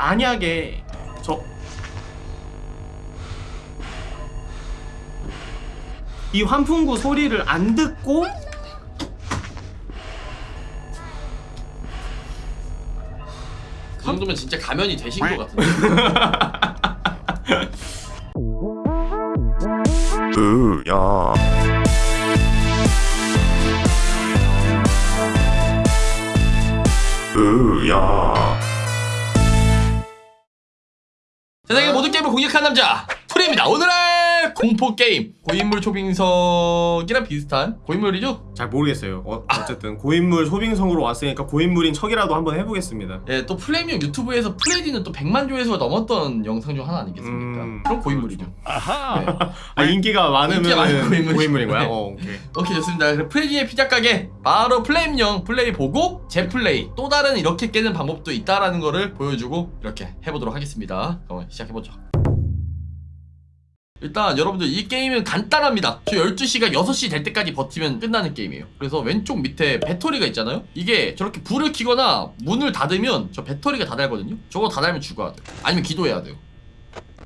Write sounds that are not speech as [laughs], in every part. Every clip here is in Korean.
만약에 저 이 환풍구 소리를 안 듣고 그 정도면 진짜 가면이 되신 것 같은데. [laughs] 으야 으야 공략한 남자 플레임입니다. 오늘의 공포 게임 고인물 초빙석이랑 비슷한 고인물이죠? 잘 모르겠어요 어, 어쨌든 고인물 초빙석으로 왔으니까 고인물인 척이라도 한번 해보겠습니다 예, 또 플레임님 유튜브에서 프레디는 또 100만 조회수가 넘었던 영상 중 하나 아니겠습니까? 음, 그럼 고인물이죠. 네. 아 인기가 많으면 인기가 많은 고인물이- 고인물인 거야? 네. 어 오케이 오케이 좋습니다. 그럼 프레디의 피자 가게 바로 플레임 형 플레이 보고 제 플레이 또 다른 이렇게 깨는 방법도 있다라는 거를 보여주고 이렇게 해보도록 하겠습니다. 그럼 시작해보죠. 일단 여러분들 이 게임은 간단합니다. 저 12시가 6시 될 때까지 버티면 끝나는 게임이에요. 그래서 왼쪽 밑에 배터리가 있잖아요. 이게 저렇게 불을 켜거나 문을 닫으면 저 배터리가 다 닳거든요. 저거 다 닳면 죽어야 돼요. 아니면 기도해야 돼요.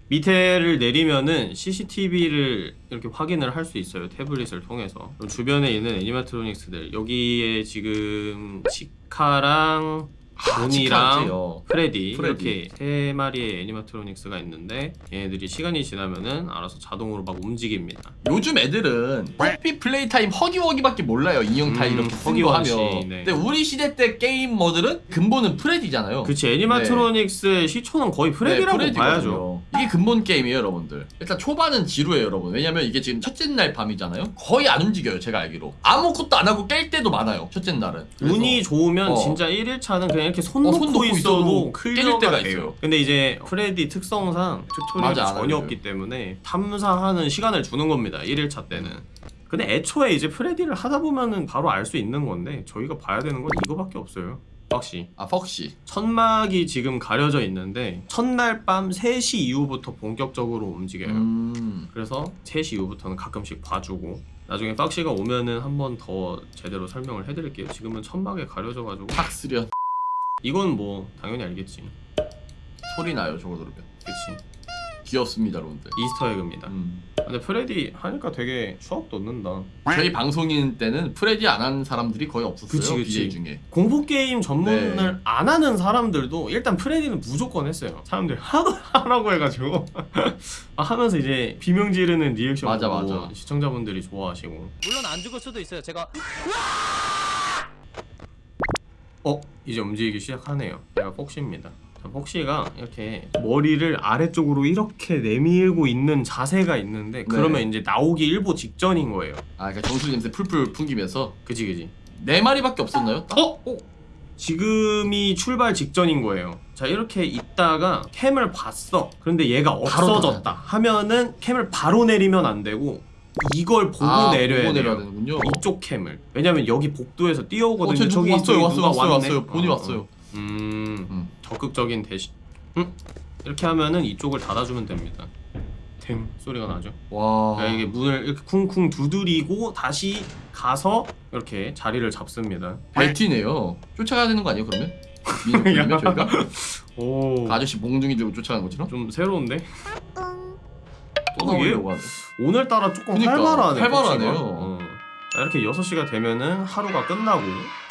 밑에를 내리면은 CCTV를 이렇게 확인을 할 수 있어요 태블릿을 통해서 주변에 있는 animatronics들 여기에 지금 치카랑 보니랑 있지요. 프레디, 프레디. 이렇게 세 마리의 animatronics가 있는데 얘네들이 시간이 지나면은 알아서 자동으로 막 움직입니다. 요즘 애들은 뽀삐 플레이 타임 허기워기밖에 몰라요. 인형 타 음, 이렇게 쓴거 허기워기, 하면. 네. 근데 우리 시대 때 게이머들은 근본은 프레디잖아요. 그치 animatronics의 시초는 거의 프레디라고 네, 봐야죠. 이게 근본 게임이에요 여러분들. 일단 초반은 지루해요 여러분. 왜냐면 이게 지금 첫째 날 밤이잖아요. 거의 안 움직여요 제가 알기로. 아무것도 안 하고 깰 때도 많아요 첫째 날은. 그래서 운이 좋으면 어. 진짜 1일차는 그냥 이렇게 손 어, 놓고, 손 놓고 있어도 깨질 때가 돼요. 있어요. 근데 이제 프레디 특성상 tutorial이 맞아, 안 전혀. 없기 때문에 탐사하는 시간을 주는 겁니다. 1일차 때는. 근데 애초에 이제 프레디를 하다 보면은 바로 알 수 있는 건데 저희가 봐야 되는 건 이거밖에 없어요. 폭시 아 폭시 천막이 지금 가려져 있는데 첫날 밤 3시 이후부터 본격적으로 움직여요. 음 그래서 3시 이후부터는 가끔씩 봐주고 나중에 폭시가 오면은 한 번 더 제대로 설명을 해드릴게요. 지금은 천막에 가려져가지고 탁스련 이건 뭐 당연히 알겠지. 소리 나요 저거 들으면 그치. 귀엽습니다 여러분들 Easter egg입니다. 음. 근데 프레디 하니까 되게 추억 돋는다. 저희 방송인 때는 프레디 안 한 사람들이 거의 없었어요 그치, 그치. BJ 중에 공포 게임 전문을 네. 안 하는 사람들도 일단 프레디는 무조건 했어요. 사람들 하도 [laughs] 하라고 해가지고 [laughs] 아, 하면서 이제 비명 지르는 리액션 맞아, 맞아. 시청자분들이 좋아하시고 물론 안 죽을 수도 있어요. 제가 어 이제 움직이기 시작하네요. 얘가 폭시입니다. 자, 폭시가 이렇게 머리를 아래쪽으로 이렇게 내밀고 있는 자세가 있는데 그러면 이제 나오기 일보 직전인 거예요. 아 그러니까 정수리 냄새 풀풀 풍기면서 그지 그지. 네 마리밖에 없었나요? 딱? 어? 어? 지금이 출발 직전인 거예요. 자 이렇게 있다가 캠을 봤어. 그런데 얘가 없어졌다 하면은 캠을 바로 내리면 안 되고 이걸 보고 아, 내려야 보고. 내려야 되는군요. 이쪽 캠을. 왜냐면 여기 복도에서 뛰어오거든요. 어, 저기 왔어요, 저기 왔어요, 누가 왔어요. 왔어요. 본이 어, 어. 왔어요. 음, 음. 적극적인 대시. 음? 이렇게 하면은 이쪽을 닫아주면 됩니다. 탱 소리가 나죠. 와. 그러니까 이게 문을 이렇게 쿵쿵 두드리고 다시 가서 이렇게 자리를 잡습니다. 발티네요. 쫓아가야 되는 거 아니에요 그러면? 민족이면 [laughs] 저희가 오. 그 아저씨 몽둥이 들고 쫓아가는 것처럼 좀 새로운데? 또 어, 나오려고 하네. 오늘따라 조금 그니까, 활발하네. 활발하네요. 폭시가. 어. 자, 이렇게 6시가 되면은 하루가 끝나고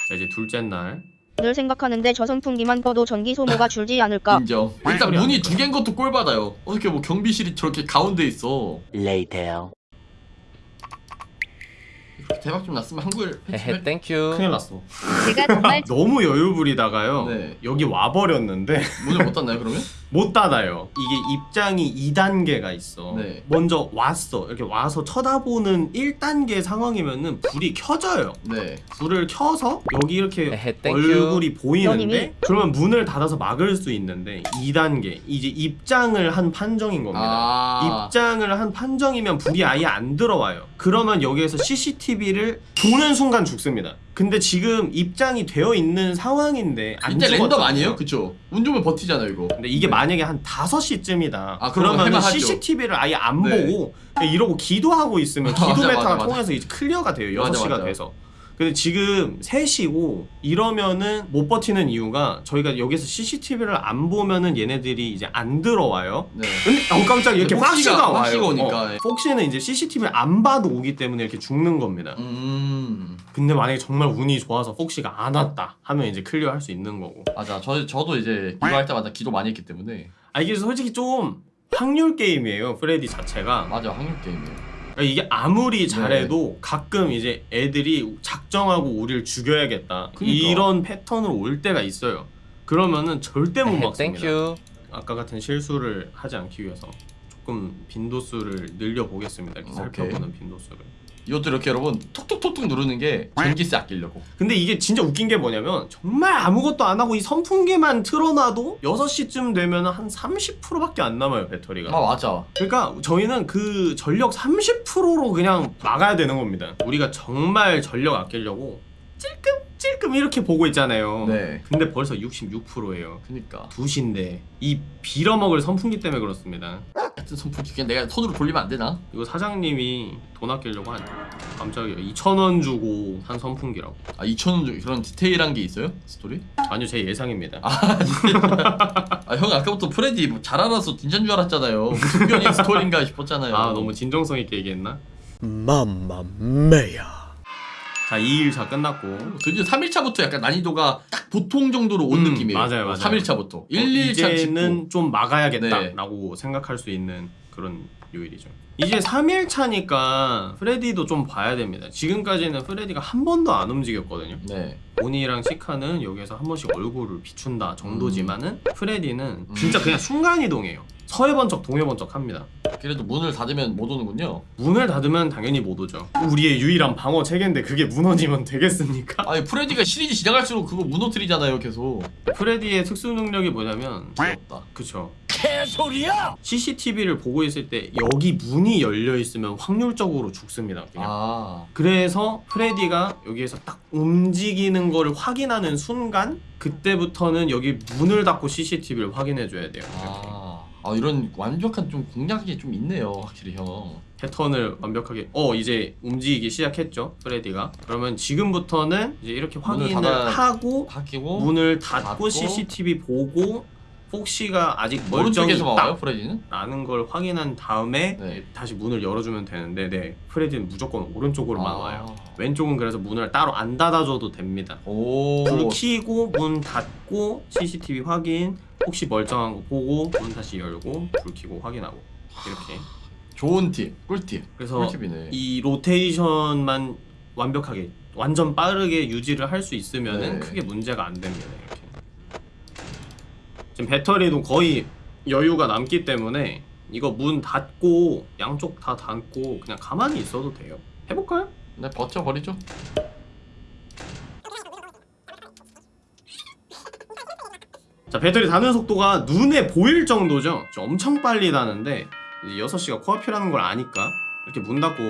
자, 이제 둘째 날을 생각하는데 저 선풍기만 꺼도 전기 소모가 줄지 않을까? 인정. 일단 소리 문이 안두 개인 것도 꼴 받아요. 어떻게 뭐 경비실이 저렇게 가운데 있어. Later. 이렇게 대박 좀 났으면 한국에 헤헤 thank you. 큰일 났어. 제가 정말 [laughs] 너무 여유 부리다가요. 네. 여기 와버렸는데 문을 못 닫나요 그러면? 못 닫아요. 이게 입장이 2단계가 있어. 네. 먼저 왔어. 이렇게 와서 쳐다보는 1단계 상황이면은 불이 켜져요. 네. 불을 켜서 여기 이렇게 에헤, thank you. 얼굴이 보이는데 너님이? 그러면 문을 닫아서 막을 수 있는데 2단계 이제 입장을 한 판정인 겁니다. 아. 입장을 한 판정이면 불이 아예 안 들어와요. 그러면 여기에서 CCTV를 보는 순간 죽습니다. 근데 지금 입장이 되어 있는 상황인데 안 랜덤 죽었잖아요. 아니에요? 그쵸? 운 좋으면 버티잖아요 이거. 근데 이게 만약에 한 5시쯤이다. 아, 그러면. CCTV를 아예 안 네. 보고 이러고 기도하고 있으면 [laughs] 맞아, 기도 맞아, meta가 맞아. 통해서 이제 clear가 돼요. 맞아, 6시가 맞아. 돼서. 근데 지금 3시고 이러면은 못 버티는 이유가 저희가 여기서 CCTV를 안 보면은 얘네들이 이제 안 들어와요. 네. 근데 어 깜짝 이렇게 폭시가, 와요. 폭시가 오니까, 어, 예. 폭시는 이제 CCTV를 안 봐도 오기 때문에 이렇게 죽는 겁니다. 음 근데 만약에 정말 운이 좋아서 폭시가 안 왔다 하면 이제 clear 할 수 있는 거고. 맞아. 저 저도 이제 기도할 때마다 기도 많이 했기 때문에 아 이게 솔직히 좀 확률 게임이에요. 프레디 자체가. 맞아 확률 게임이에요. 그러니까 이게 아무리 잘해도 가끔 이제 애들이 작정하고 우리를 죽여야겠다 그러니까. 이런 패턴으로 올 때가 있어요. 그러면은 절대 못 에헤, 막습니다. thank you. 아까 같은 실수를 하지 않기 위해서 조금 빈도수를 늘려 보겠습니다. 이렇게 오케이. 살펴보는 빈도수를. 이것도 이렇게 여러분 톡톡톡톡 누르는 게 전기세 아끼려고. 근데 이게 진짜 웃긴 게 뭐냐면 정말 아무것도 안 하고 이 선풍기만 틀어놔도 6시쯤 되면 한 30%밖에 안 남아요 배터리가 아 맞아. 그러니까 저희는 그 전력 30%로 그냥 막아야 되는 겁니다 우리가 정말 전력 아끼려고 찔끔 찔끔 이렇게 보고 있잖아요 네. 근데 벌써 66%예요 그니까 2시인데 이 빌어먹을 선풍기 때문에 그렇습니다 같은 선풍기 그냥 내가 손으로 돌리면 안 되나? 이거 사장님이 돈 아끼려고 한 깜짝이야 2,000원 주고 산 선풍기라고 아 2천 원 그런 디테일한 게 있어요? 스토리? 아니요 제 예상입니다 [laughs] 아 형 아까부터 프레디 뭐 잘 알아서 진짜인 줄 알았잖아요. 무슨 변이 스토리인가 싶었잖아요. 아 너무 진정성 있게 얘기했나? Mamma mia. 자 2일차 끝났고 드디어 3일차부터 약간 난이도가 딱 보통 정도로 온 음, 느낌이에요. 맞아요, 맞아요. 3일차부터. 1, 어, 2일차 이제는 좀 네. 막아야겠다라고 생각할 수 있는 그런 요일이죠. 이제 3일차니까 프레디도 좀 봐야 됩니다. 지금까지는 프레디가 한 번도 안 움직였거든요. 네. 오니랑 시카는 여기서 한 번씩 얼굴을 비춘다 정도지만은 프레디는 음. 진짜 그냥 순간이동해요. 서해번쩍 동해번쩍 합니다. 그래도 문을 닫으면 못 오는군요. 문을 닫으면 당연히 못 오죠. 우리의 유일한 방어 체계인데 그게 무너지면 되겠습니까? 아니 프레디가 시리즈 지나갈수록 그거 무너뜨리잖아요 계속. 프레디의 특수 능력이 뭐냐면 귀엽다. 그쵸. 개소리야! CCTV를 보고 있을 때 여기 문이 열려 있으면 확률적으로 죽습니다. 그냥. 아. 그래서 프레디가 여기에서 딱 움직이는 거를 확인하는 순간 그때부터는 여기 문을 닫고 CCTV를 확인해 줘야 돼요. 이렇게. 아. 아 이런 완벽한 좀 공략이 좀 있네요 확실히 형. 패턴을 완벽하게 어 이제 움직이기 시작했죠. 프레디가. 그러면 지금부터는 이제 이렇게 확인을 닫아- 하고 바뀌고 문을 닫고, 닫고 CCTV 보고 폭시가 아직 멀쩡히 있다. 프레디는? 라는 걸 확인한 다음에 네. 다시 문을 열어주면 되는데 네 프레디는 무조건 오른쪽으로 아. 막아요 왼쪽은 그래서 문을 따로 안 닫아줘도 됩니다 오. 불 켜고 문 닫고 CCTV 확인 혹시 멀쩡한 거 보고 문 다시 열고 불 켜고 확인하고 이렇게 좋은 팁, 꿀팁. 그래서 꿀팁이네. 이 로테이션만 완벽하게 완전 빠르게 유지를 할 수 있으면은 네. 크게 문제가 안 됩니다 이렇게 지금 배터리도 거의 여유가 남기 때문에 이거 문 닫고 양쪽 다 닫고 그냥 가만히 있어도 돼요 해볼까요? 네 버텨버리죠. 자 배터리 닫는 속도가 눈에 보일 정도죠 좀 엄청 빨리 이제 6시가 코앞이라는 걸 아니까 이렇게 문 닫고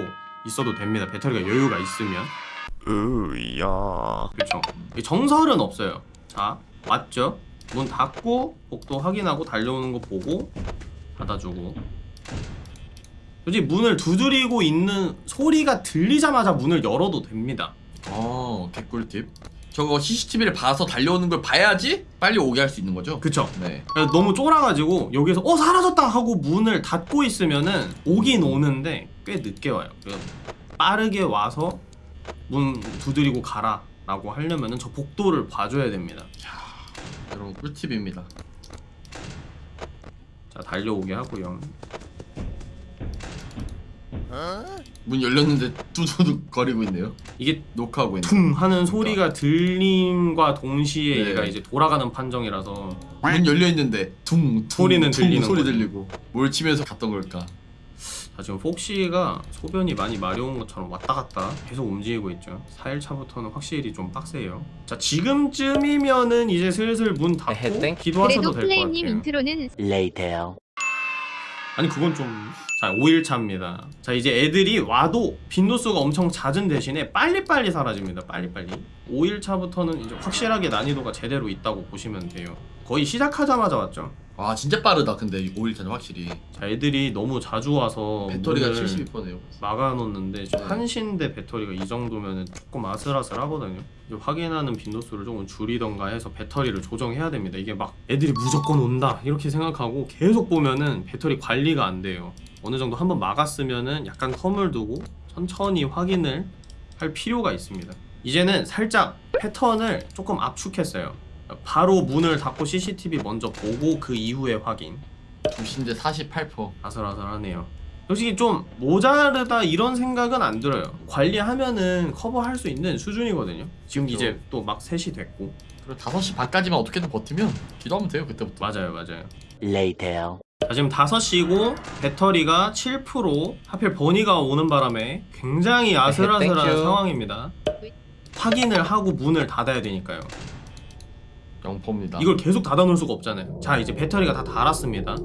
있어도 됩니다 배터리가 여유가 있으면 으야. 그렇죠. 정설은 없어요. 자, 왔죠? 문 닫고 복도 확인하고 달려오는 거 보고 닫아주고. 솔직히 문을 두드리고 있는 소리가 들리자마자 문을 열어도 됩니다. 어 개꿀팁. 저거 CCTV를 봐서 달려오는 걸 봐야지 빨리 오게 할 수 있는 거죠. 그쵸? 네. 너무 쫄아가지고 여기서 어 사라졌다 하고 문을 닫고 있으면은 오긴 오는데 꽤 늦게 와요. 빠르게 와서 문 두드리고 가라 라고 하려면은 저 복도를 봐줘야 됩니다. 여러분 꿀팁입니다. 자 달려오게 하고요. 문 열렸는데 두두둑 거리고 있네요. 이게 녹화하고 있네. 퉁 하는 소리가 들림과 동시에 네. 얘가 이제 돌아가는 판정이라서 문 열려 있는데 퉁, 퉁 소리는 퉁 들리는 소리 거죠. 들리고 뭘 치면서 갔던 걸까? 자 지금 폭시가 소변이 많이 마려운 것처럼 왔다 갔다 계속 움직이고 있죠 4일차부터는 확실히 좀 빡세요 자 지금쯤이면은 이제 슬슬 문 닫고 땡. 기도하셔도 그래도 될 것 같아요 인트로는 Later. 아니 그건 좀 자 5일차입니다. 자 이제 애들이 와도 빈도수가 엄청 잦은 대신에 빨리빨리 사라집니다 빨리빨리. 5일차부터는 이제 확실하게 난이도가 제대로 있다고 보시면 돼요. 거의 시작하자마자 왔죠 아 진짜 빠르다 근데 5일차는 확실히 자 애들이 너무 자주 와서 배터리가 문을 72%네요 막아놓는데 네. 한신대 배터리가 이 정도면 조금 아슬아슬하거든요. 확인하는 빈도수를 조금 줄이던가 해서 배터리를 조정해야 됩니다. 이게 막 애들이 무조건 온다 이렇게 생각하고 계속 보면은 배터리 관리가 안 돼요. 어느 정도 한번 막았으면은 약간 텀을 두고 천천히 확인을 할 필요가 있습니다. 이제는 살짝 패턴을 조금 압축했어요. 바로 문을 닫고 CCTV 먼저 보고 그 이후에 확인. 중신대 48% 아슬아슬하네요. 솔직히 좀 모자르다 이런 생각은 안 들어요. 관리하면은 커버할 수 있는 수준이거든요. 지금 그렇죠. 이제 또 막 3시 됐고. 그리고 5시 반까지만 어떻게든 버티면 기도하면 돼요 그때부터 맞아요, 맞아요. Later. 자, 지금 5시고 배터리가 7% 하필 버니가 오는 바람에 굉장히 아슬아슬한. 상황입니다. 확인을 하고 문을 닫아야 되니까요. 영포입니다 이걸 계속 닫아 놓을 수가 없잖아요. 자 이제 배터리가 다 닳았습니다.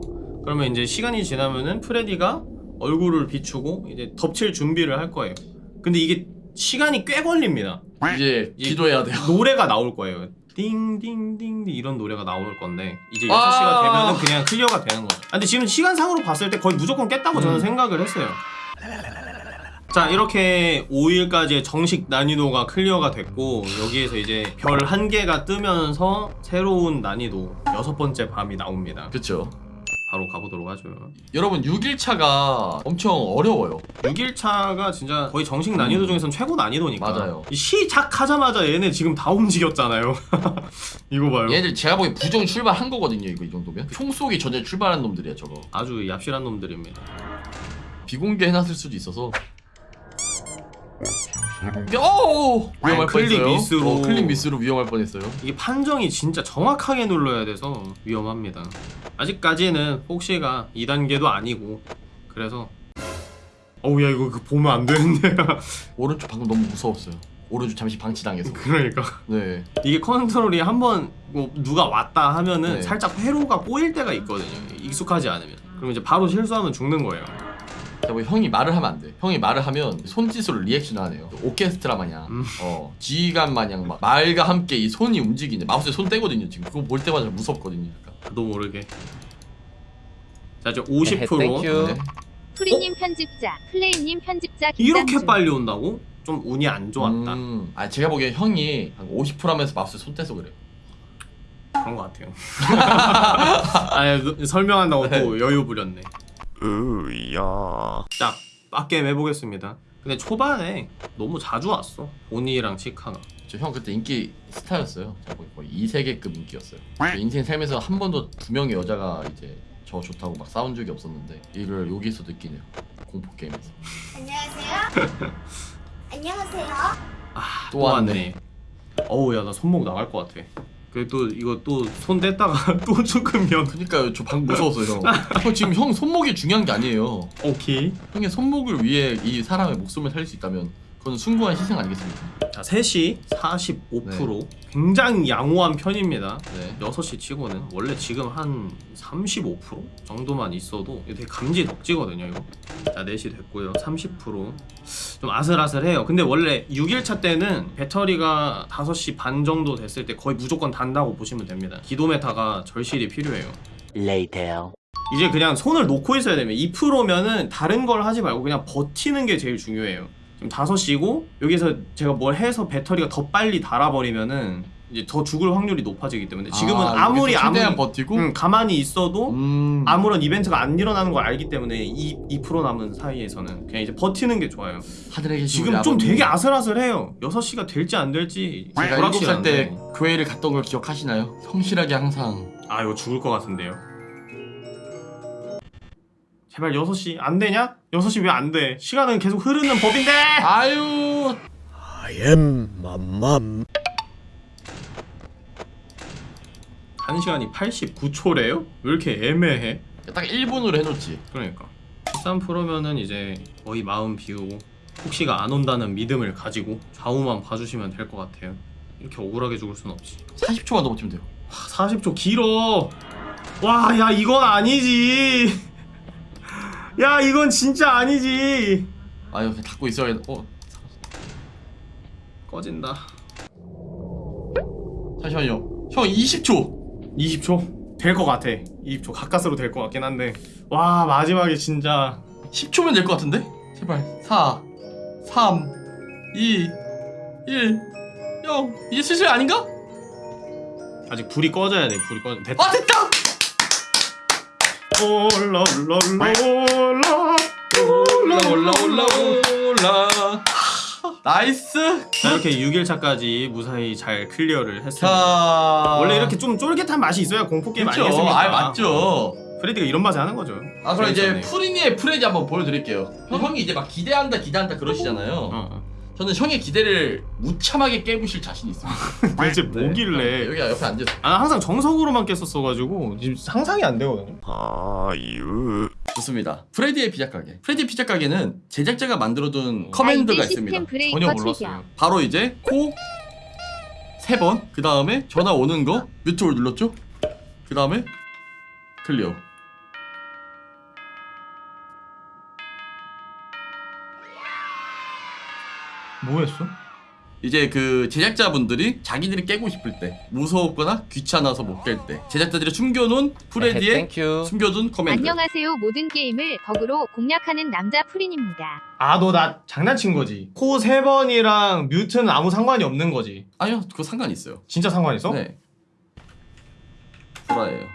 그러면 이제 시간이 지나면은 프레디가 얼굴을 비추고 이제 덮칠 준비를 할 거예요. 근데 이게 시간이 꽤 걸립니다. 이제 이- 기도해야 돼요 노래가 나올 거예요. 띵띵띵 이런 노래가 나올 건데 이제 6시가 아. 되면 은 그냥 클리어가 되는 거죠. 아, 근데 지금 시간상으로 봤을 때 거의 무조건 깼다고 저는 음. 생각을 했어요. 자 이렇게 5일까지의 정식 난이도가 클리어가 됐고 여기에서 이제 별 한 개가 뜨면서 새로운 난이도 여섯 번째 밤이 나옵니다. 그쵸 바로 가보도록 하죠. 여러분 6일차가 엄청 어려워요 6일차가 진짜 거의 정식 난이도 중에선 최고 난이도니까. 맞아요. 이 시작하자마자 얘네 지금 다 움직였잖아요. [laughs] 이거 봐요. 얘들 제가 보기엔 부정 출발한 거거든요 이거 이 정도면 총 쏘기 전에 출발한 놈들이야 저거 아주 얍실한 놈들입니다. 비공개 해놨을 수도 있어서 오 위험할 아니, 클릭 뻔했어요 미스로. 어, 클릭 미스로 위험할 뻔했어요 이게 판정이 진짜 정확하게 눌러야 돼서 위험합니다. 아직까지는 폭시가 2단계도 아니고 그래서 어우 야 이거 그 보면 안 되는데 [laughs] 오른쪽 방금 너무 무서웠어요 오른쪽 잠시 방치당해서 그러니까 네 이게 컨트롤이 한번 뭐 누가 왔다 하면은 네. 살짝 회로가 꼬일 때가 있거든요. 익숙하지 않으면 그럼 이제 바로 실수하면 죽는 거예요. 뭐 형이 말을 하면 안 돼. 형이 말을 하면 손짓으로 리액션을 하네요. 오케스트라 마냥, 음. 어 지휘관 마냥 막 말과 함께 이 손이 움직이네. 마우스에 손 떼거든요 지금. 그거 볼 때마다 무섭거든요. 약간. 나도 모르게. 자 이제 50% thank you. 네. 프리님 편집자, 플레이님 편집자 이렇게 중. 빨리 온다고? 좀 운이 안 좋았다. 음, 아 제가 보기엔 형이 한 50% 하면서 마우스에 손 떼서 그래요. 그런 것 같아요. [laughs] 아니 그- 설명한다고 또 여유 부렸네. 으야. 자 빡게임 해보겠습니다. 근데 초반에 너무 자주 왔어. 오니랑 치카가. 저 형 그때 인기 스타였어요. 보기엔 거의 2세계급 인기였어요. 제 인생 살면서 한 번도 두 명의 여자가 이제 저 좋다고 막 싸운 적이 없었는데 이걸 여기서 느끼네요. 공포 게임에서. 안녕하세요. [laughs] 안녕하세요. 아, 또 또 왔네. 왔네. 어우 야 나 손목 나갈 것 같아. 그또 이거 또 손 뗐다가 [laughs] 또 죽으면 그러니까요. 저 방금 무서웠어요. 형. 형 지금 형 손목이 중요한 게 아니에요. 오케이. 형의 손목을 위해 이 사람의 목숨을 살릴 수 있다면 그건 숭고한 희생 아니겠습니까? 자 3시 45% 굉장히 양호한 편입니다. 네. 6시 치고는 원래 지금 한 35% 정도만 있어도 되게 감지 덕지거든요 이거. 자 4시 됐고요. 30%좀 아슬아슬해요. 근데 원래 6일차 때는 배터리가 5시 반 정도 됐을 때 거의 무조건 단다고 보시면 됩니다. 기도메타가 절실히 필요해요. Later. 이제 그냥 손을 놓고 있어야 됩니다. 2%면은 다른 걸 하지 말고 그냥 버티는 게 제일 중요해요 지금 5시고 여기서 제가 뭘 해서 배터리가 더 빨리 닳아버리면은 이제 더 죽을 확률이 높아지기 때문에 지금은 아, 아, 무리 아무리 최대한 버티고 응, 가만히 있어도 음. 아무런 이벤트가 안 일어나는 걸 알기 때문에 2, 2% 남은 사이에서는 그냥 이제 버티는 게 좋아요. 하늘에 계신 지금 좀. 되게 아슬아슬해요. 6시가 될지 안 될지 제가 불확실한데. 7살 때 교회를 갔던 걸 기억하시나요? 성실하게 항상 아 이거 죽을 것 같은데요. 제발 6시 안 되냐? 6시 왜 안 돼? 시간은 계속 흐르는 법인데. 아유 I am mamam. 1시간이 89초래요? 왜 이렇게 애매해? 딱 1분으로 해놓지 그러니까 13%면은 이제 거의 마음 비우고 혹시가 안 온다는 믿음을 가지고 좌우만 봐주시면 될 것 같아요. 이렇게 억울하게 죽을 순 없지. 40초만 더 버티면 돼요 와, 40초 길어. 와, 야 이건 아니지. 야 이건 진짜 아니지. 아유 닫고 있어야 어. 꺼진다. 잠시만요. 형 20초. 20초. 될 것 같아. 이제 가까스로 될 것 같긴 한데. 와 마지막에 진짜. 10초면 될 것 같은데? 제발. 4 3 2 1 0 이제 슬슬 아닌가? 아직 불이 꺼져야 돼. 불이 꺼져. 됐다. 아 됐다! 올라 올라 올라 올라 올라 올라 올라 nice 자 이렇게 6일차까지 무사히 잘 클리어를 했습니다 자 원래 이렇게 좀 쫄깃한 맛이 있어야 공포 게임 그쵸 아니겠습니까? 아 맞죠 프레디가 이런 맛에 하는 거죠 아 그럼 이제. 프린이의 프레디 한번 보여드릴게요 형이 이제 막 기대한다 기대한다 그러시잖아요 어, 어. 저는 형의 기대를 무참하게 깨부실 자신이 있습니다 [laughs] 도대체 네. 뭐길래 여기 옆에 앉아서 아, 나 항상 정석으로만 깼었어가지고 지금 상상이 안 되거든요 아유. 좋습니다 프레디의 피자 가게 프레디 피자 가게는 제작자가 만들어둔 어. 커맨드가 있습니다 전혀. 몰랐어요 바로 이제 코 세 번, 그 다음에 전화 오는 거 mute를 눌렀죠? 그 다음에 클리어. 뭐 했어? 이제 그 제작자분들이 자기들이 깨고 싶을 때 무서웠거나 귀찮아서 못 깰 때 제작자들이 숨겨놓은 프레디의 thank you 숨겨둔 커맨드 안녕하세요. 모든 게임을 덕으로 공략하는 남자 프린입니다. 아 너 나 장난친 거지 코 세 번이랑 mute는 아무 상관이 없는 거지 아니요 그거 상관 있어요 진짜 상관 있어? 네 구라예요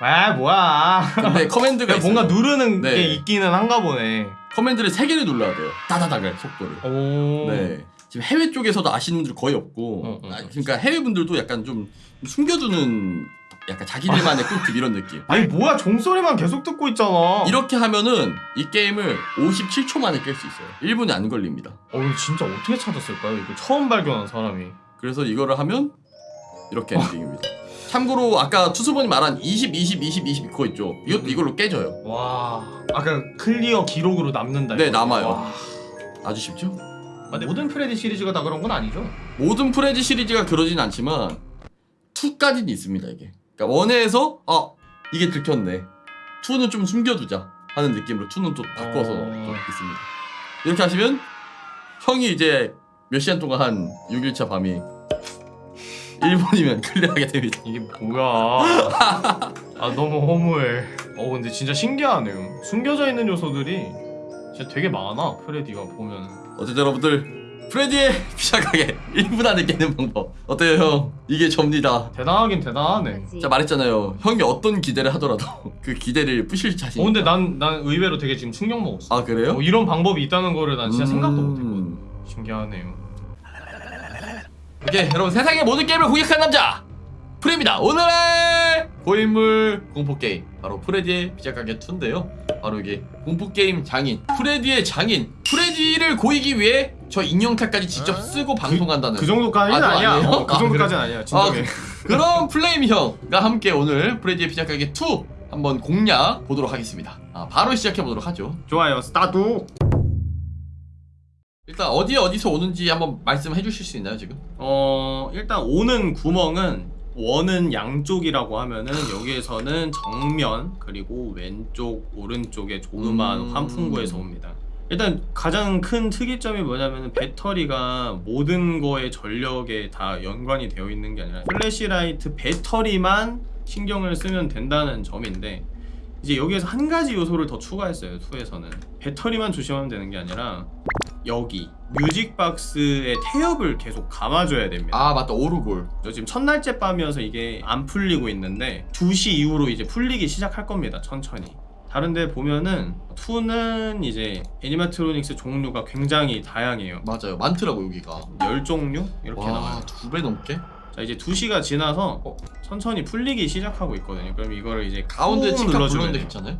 아 뭐야 근데 커맨드가 뭔가 있어요. 누르는 네. 게 있기는 한가 보네 커맨드를 세 개를 눌러야 돼요 따다닥을 속도를 오 네. 지금 해외 쪽에서도 아시는 분들 거의 없고, 어, 어, 아, 어. 그러니까 해외 분들도 약간 좀 숨겨두는 약간 자기들만의 꿀팁 이런 느낌. 아니 뭐야 종소리만 계속 듣고 있잖아 이렇게 하면은 이 게임을 57초 만에 깰 수 있어요. 1분이 안 걸립니다. 어 진짜 어떻게 찾았을까요? 이거 처음 발견한 사람이 그래서 이거를 하면 이렇게 엔딩입니다. 참고로 아까 투수번이 말한 20, 20, 20, 20 그거 있죠. 이것도 이걸로 깨져요. 와 아까 클리어 기록으로 남는다 네, 이거. 남아요. 와. 아주 쉽죠? 아, 근데 모든 프레디 시리즈가 다 그런 건 아니죠? 모든 프레디 시리즈가 그러진 않지만 2까지는 있습니다 이게 그러니까 one에서 아 이게 들켰네 2는 좀 숨겨두자 하는 느낌으로 2는 또 바꿔서 어. 또 있습니다 이렇게 하시면 형이 이제 몇 시간 동안 한 6일차 밤이 1분이면 클리어하게 됩니다. 이게 뭐야? 아 너무 허무해. 어 근데 진짜 신기하네요 숨겨져 있는 요소들이 진짜 되게 많아 프레디가 보면 어쨌든 여러분들 프레디의 피자 가게 1분 안에 깨는 방법. 어때요 형? 이게 접니다. 대단하긴 대단하네. 자 말했잖아요. 형이 어떤 기대를 하더라도 [laughs] 그 기대를 부실 자신 어 근데 난, 난 의외로 되게 지금 충격 먹었어. 아 그래요? 어, 이런 방법이 있다는 거를 난 진짜 생각도 음. 못했거든. 신기하네요 오케이 여러분 세상의 모든 게임을 공략한 남자! 프린입니다. 오늘의 고인물 공포게임. 바로 프레디의 피자가게 2인데요. 바로 이게 공포게임 장인. 프레디의 장인. 프레디를 고이기 위해 저 인형탈까지 직접 쓰고 방송한다는 그 정도까지는 아, 아, 니야? 어, 그 아, 정도까지는 아 니야. 진정해. 그런 플레임 형과 함께 오늘 프레디의 피자가게 2 한번 공략 보도록 하겠습니다. 아, 바로 시작해 보도록 하죠. 좋아요. 스타트 일단 어디에 어디서 오는지 한번 말씀해 주실 수 있나요 지금? 어 일단 오는 구멍은 one은 양쪽이라고 하면은 여기에서는 정면 그리고 왼쪽 오른쪽에 조그만 음. 환풍구에서 옵니다. 일단 가장 큰 특이점이 뭐냐면 배터리가 모든 거의 전력에 다 연관이 되어 있는 게 아니라 플래시라이트 배터리만 신경을 쓰면 된다는 점인데 이제 여기에서 한 가지 요소를 더 추가했어요 2에서는. 배터리만 조심하면 되는 게 아니라 여기 뮤직박스의 태엽을 계속 감아줘야 됩니다. 아 맞다. 오르골. 저 지금 첫날째 밤이어서 이게 안 풀리고 있는데 2시 이후로 이제 풀리기 시작할 겁니다 천천히. 다른데 보면은 2는 이제 애니마트로닉스 종류가 굉장히 다양해요. 맞아요. 많더라고 여기가. 10종류? 이렇게 나와요. 와두 배 넘게? 자 이제 2시가 지나서 어, 천천히 풀리기 시작하고 있거든요 그럼 이거를 이제 가운데 꾹 눌러주면 돼요. 괜찮아요?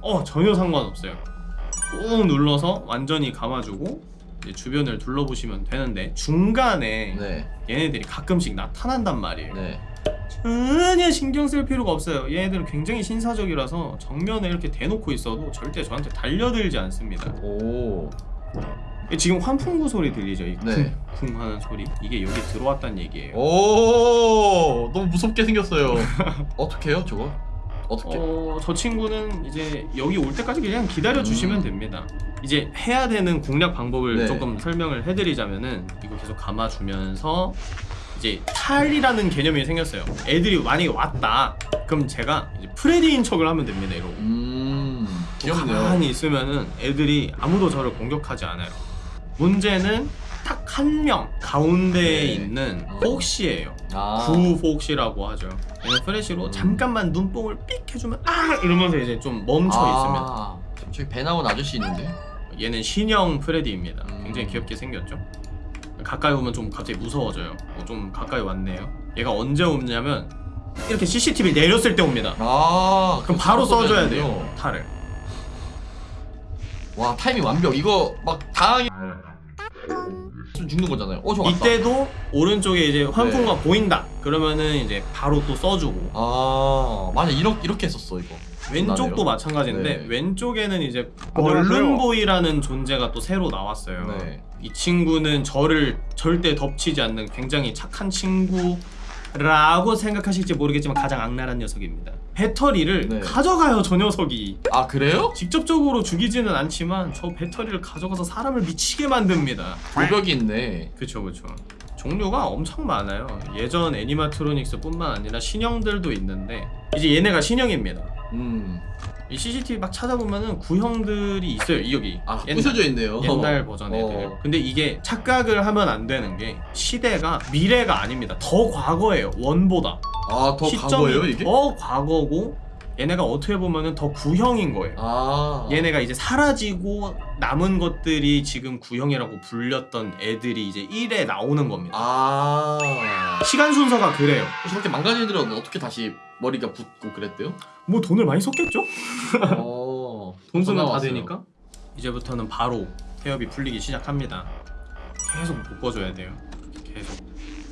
어 전혀 상관없어요 꾹 눌러서 완전히 감아주고 이제 주변을 둘러보시면 되는데 중간에 네 얘네들이 가끔씩 나타난단 말이에요 네. 전혀 신경 쓸 필요가 없어요 얘네들은 굉장히 신사적이라서 정면에 이렇게 대놓고 있어도 절대 저한테 달려들지 않습니다 오. 지금 환풍구 소리 들리죠? 이 네. 쿵쿵 하는 소리 이게 여기 들어왔다는 얘기예요 오. 너무 무섭게 생겼어요. [laughs] 어떻게 해요, 저거? 어떻게? 어, 저 친구는 이제 여기 올 때까지 그냥 기다려 주시면 음. 됩니다. 이제 해야 되는 공략 방법을 네. 조금 설명을 해드리자면은 이거 계속 감아주면서 이제 탈이라는 개념이 생겼어요. 애들이 만약에 왔다. 그럼 제가 이제 프레디인 척을 하면 됩니다. 이러고. 음 귀엽네요 가만히 있으면은 애들이 아무도 저를 공격하지 않아요. 문제는 딱 한 명 가운데에 네. 있는 어. 폭시예요. 아. 구 폭시라고 하죠. 얘는 프레시로 음. 잠깐만 눈뽕을 삑 해주면 아 이러면서 이제 좀 멈춰 있습니다. 아, 저기 배 나온 아저씨 있는데 얘는 신형 프레디입니다. 음. 굉장히 귀엽게 생겼죠. 가까이 오면 좀 갑자기 무서워져요. 어, 좀 가까이 왔네요. 얘가 언제 오냐면 이렇게 CCTV 내렸을 때 옵니다. 아 그럼 바로 써줘야. 돼요. 탈을. 와 타이밍 완벽 이거 막 당하게 좀 죽는 거잖아요 어 저 왔다 이때도 오른쪽에 이제 환풍구가 네. 보인다. 그러면은 이제 바로 또 써주고 아 맞아 이렇게 이렇게 했었어 이거 왼쪽도. 마찬가지인데 네. 왼쪽에는 이제. 벌룬보이라는 존재가 또 새로 나왔어요. 네. 이 친구는 저를 절대 덮치지 않는 굉장히 착한 친구 라고 생각하실지 모르겠지만 가장 악랄한 녀석입니다. 배터리를 네. 가져가요 저 녀석이. 아 그래요? 직접적으로 죽이지는 않지만 저 배터리를 가져가서 사람을 미치게 만듭니다. 고벽이 있네 그쵸 그쵸. 종류가 엄청 많아요. 예전 애니마트로닉스 뿐만 아니라 신형들도 있는데 이제 얘네가 신형입니다. 음. 이 CCTV 막 찾아보면은 구형들이 있어요 이 여기. 아 옛날- 부셔져 있네요. 옛날 버전 애들. 어. 근데 이게 착각을 하면 안 되는 게 시대가 미래가 아닙니다. 더 과거예요 원보다. 아더 과거예요 이게? 더 과거고 얘네가 어떻게 보면은 더 구형인 거예요. 아. 얘네가 이제 사라지고 남은 것들이 지금 구형이라고 불렸던 애들이 이제 1에 나오는 겁니다. 아. 시간 순서가 그래요. 저렇게 망가진 애들은 어떻게 다시 머리가 붙고 그랬대요? 뭐 돈을 많이 썼겠죠? 어. [laughs] 돈 쓰면 다. 되니까? 이제부터는 바로 태엽이 풀리기 시작합니다. 계속 묶어줘야 돼요. 계속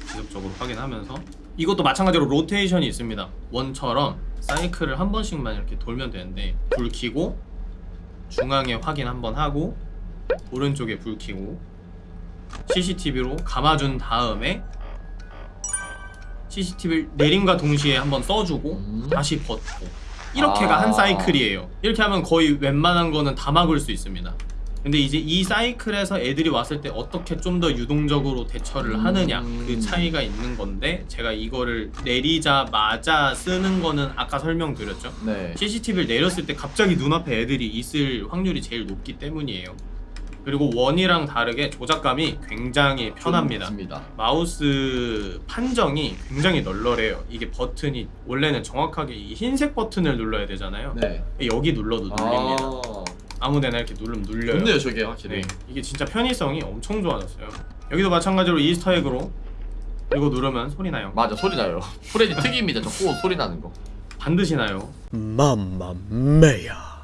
지속적으로 확인하면서 이것도 마찬가지로 로테이션이 있습니다 원처럼 사이클을 한 번씩만 이렇게 돌면 되는데 불 켜고 중앙에 확인 한 번 하고 오른쪽에 불 켜고 CCTV로 감아준 다음에 CCTV를 내림과 동시에 한번 써주고 음. 다시 벗고 이렇게가 아. 한 사이클이에요 이렇게 하면 거의 웬만한 거는 다 막을 수 있습니다 근데 이제 이 사이클에서 애들이 왔을 때 어떻게 좀 더 유동적으로 대처를 음. 하느냐 그 차이가 있는 건데 제가 이거를 내리자마자 쓰는 거는 아까 설명드렸죠 네. CCTV를 내렸을 때 갑자기 눈앞에 애들이 있을 확률이 제일 높기 때문이에요 그리고 one이랑 다르게 조작감이 굉장히 편합니다 좋습니다. 마우스 판정이 굉장히 널널해요. 이게 버튼이 원래는 정확하게 이 흰색 버튼을 눌러야 되잖아요. 네. 여기 눌러도 눌립니다. 아. 아무데나 이렇게 누르면 눌려요. 좋네요 저게 확실히. 네, 이게 진짜 편의성이 엄청 좋아졌어요. 여기도 마찬가지로 Easter egg로 이거 누르면 소리 나요. 맞아 소리 나요. 프레디 특이입니다. 저 코 소리 나는 거. 반드시 나요. 맘마메야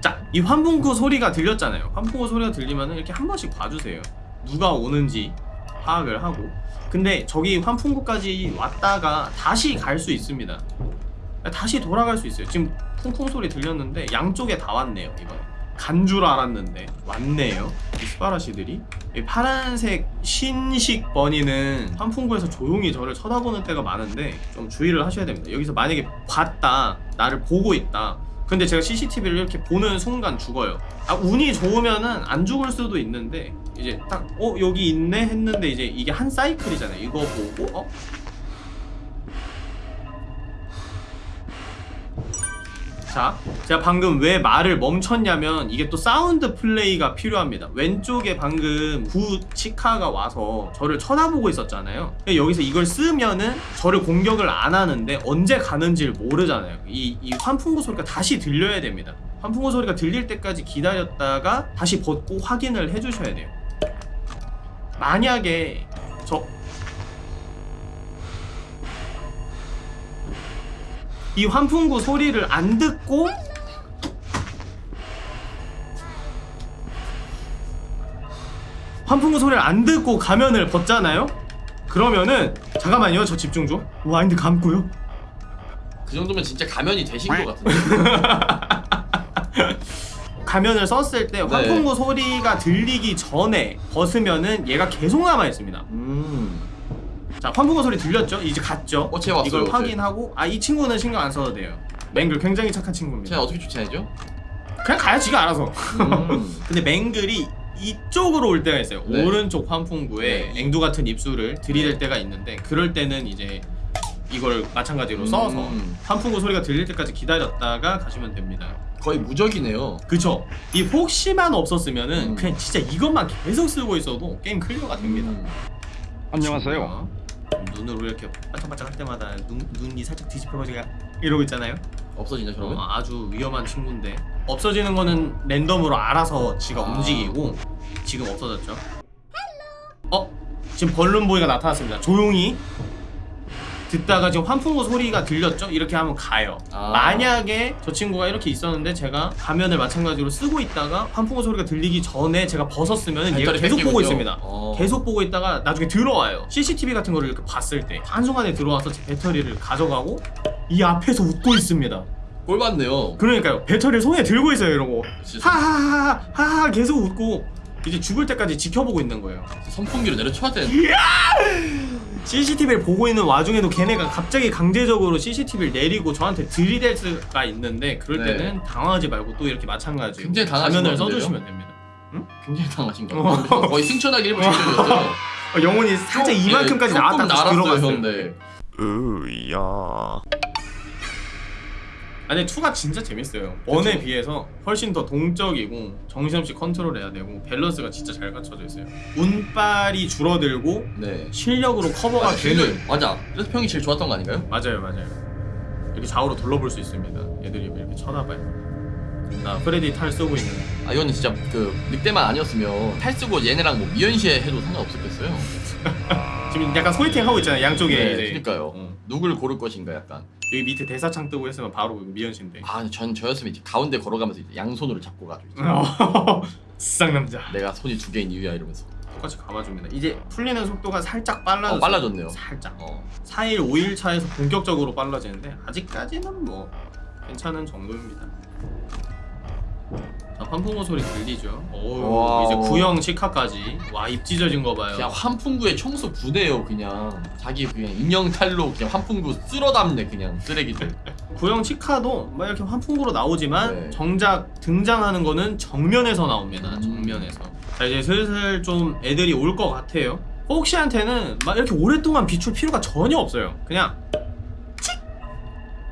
자, 이 환풍구 소리가 들렸잖아요. 환풍구 소리가 들리면 이렇게 한 번씩 봐주세요. 누가 오는지 파악을 하고. 근데 저기 환풍구까지 왔다가 다시 갈 수 있습니다. 다시 돌아갈 수 있어요. 지금 쿵쿵 소리 들렸는데 양쪽에 다 왔네요. 이번에 간 줄 알았는데 왔네요. 이 스파라시들이 이 파란색 신식 버니는 환풍구에서 조용히 저를 쳐다보는 때가 많은데 좀 주의를 하셔야 됩니다. 여기서 만약에 봤다, 나를 보고 있다. 근데 제가 CCTV를 이렇게 보는 순간 죽어요. 아 운이 좋으면은 안 죽을 수도 있는데 이제 딱 어 여기 있네 했는데 이제 이게 한 사이클이잖아요. 이거 보고 어 자, 제가 방금 왜 말을 멈췄냐면 이게 또 사운드 플레이가 필요합니다. 왼쪽에 방금 구 치카가 와서 저를 쳐다보고 있었잖아요. 여기서 이걸 쓰면은 저를 공격을 안 하는데 언제 가는지를 모르잖아요. 이, 이 환풍구 소리가 다시 들려야 됩니다. 환풍구 소리가 들릴 때까지 기다렸다가 다시 벗고 확인을 해주셔야 돼요. 만약에 저 이 환풍구 소리를 안 듣고 환풍구 소리를 안 듣고 가면을 벗잖아요? 그러면은 잠깐만요 저 집중 좀 와인드 감고요 그 정도면 진짜 가면이 되신 것 같은데. [laughs] 가면을 썼을 때 환풍구 소리가 들리기 전에 벗으면은 얘가 계속 남아있습니다 음. 자 환풍구 소리 들렸죠? 이제 갔죠? 어, 쟤 왔어요, 이걸 쟤. 확인하고 아 이 친구는 신경 안 써도 돼요 맹글 굉장히 착한 친구입니다 제가 어떻게 추천해줘? 그냥 가요 지가 알아서 음. [laughs] 근데 맹글이 이쪽으로 올 때가 있어요. 네. 오른쪽 환풍구에 네. 앵두 같은 입술을 들이댈 네. 때가 있는데 그럴 때는 이제 이걸 마찬가지로 써서 음. 환풍구 소리가 들릴 때까지 기다렸다가 가시면 됩니다. 거의 무적이네요. 그쵸? 이 폭시만 없었으면은 음. 그냥 진짜 이것만 계속 쓰고 있어도 게임 클리어가 됩니다. 음. 안녕하세요. 눈으로 이렇게 반짝반짝 할 때마다 눈, 눈이 살짝 뒤집혀가지고 이러고 있잖아요. 없어지냐 저러면? 어, 아주 위험한 친구인데 없어지는 거는 랜덤으로 알아서 지가 아. 움직이고 지금 없어졌죠. 어? 지금 벌룬보이가 나타났습니다. 조용히 듣다가 지금 환풍구 소리가 들렸죠? 이렇게 하면 가요. 아. 만약에 저 친구가 이렇게 있었는데 제가 가면을 마찬가지로 쓰고 있다가 환풍구 소리가 들리기 전에 제가 벗었으면 얘가 계속 보고 뺏기군요. 있습니다. 어. 계속 보고 있다가 나중에 들어와요. CCTV 같은 거를 이렇게 봤을 때 한순간에 들어와서 제 배터리를 가져가고 이 앞에서 웃고 있습니다. 꼴 받네요. 그러니까요. 배터리를 손에 들고 있어요. 이러고 하하하하 하하 계속 웃고 이제 죽을 때까지 지켜보고 있는 거예요. 선풍기로 내려쳐야 되는데. CCTV를 보고 있는 와중에도 걔네가 갑자기 강제적으로 CCTV를 내리고 저한테 들이댈 수가 있는데 그럴 네. 때는 당황하지 말고 또 이렇게 마찬가지로 굉장히 당하신 가면을? 써주시면 됩니다. 굉장히 당하신 거 어. 같아요. 거의 승천하기 일부 직전이었어요. [laughs] 어, 영혼이 살짝 이만큼까지 나왔다 다시 들어갔어요. 으야. 아니 2가 진짜 재밌어요. one에 비해서 훨씬 더 동적이고 정신없이 컨트롤해야 되고 밸런스가 진짜 잘 갖춰져 있어요. 운빨이 줄어들고 네. 실력으로 커버가 아, 되는 되는 맞아. 그래서 평이 제일 좋았던 거 아닌가요? 맞아요 맞아요 이렇게 좌우로 둘러볼 수 있습니다 애들이 이렇게 쳐다봐요 나 프레디 탈 쓰고 있는 아 이거는 진짜 그 늑대만 아니었으면 탈 쓰고 얘네랑 뭐 미연시 해도 상관없었겠어요. [laughs] 지금 약간 소개팅 하고 있잖아요 양쪽에 네, 그러니까요. 어. 누굴 고를 것인가 약간. 여기 밑에 대사창 뜨고 했으면 바로 미연씨인데 아, 근데 전 저였으면 이제 가운데 걸어가면서 이제 양손으로 잡고 가죠. 이제. [laughs] 쌍남자 내가 손이 두 개인 이유야 이러면서. 똑같이 감아줍니다 이제 풀리는 속도가 살짝 빨라졌어요 어, 빨라졌네요. 살짝 어. 4일 5일 차에서 본격적으로 빨라지는데 아직까지는 뭐 괜찮은 정도입니다 자 환풍호 소리 들리죠 오. 이제 구형 시카까지 와 입 찢어진 거 봐요 그냥 환풍구에 청소 부대요 그냥. 자기 그냥 인형 탈로 그냥 환풍구 쓸어 담네 그냥 쓰레기들. [laughs] 구형 치카도 막 이렇게 환풍구로 나오지만 네. 정작 등장하는 거는 정면에서 나옵니다. 음. 정면에서. 자 이제 슬슬 좀 애들이 올 것 같아요. 폭시한테는 막 이렇게 오랫동안 비출 필요가 전혀 없어요. 그냥 칙!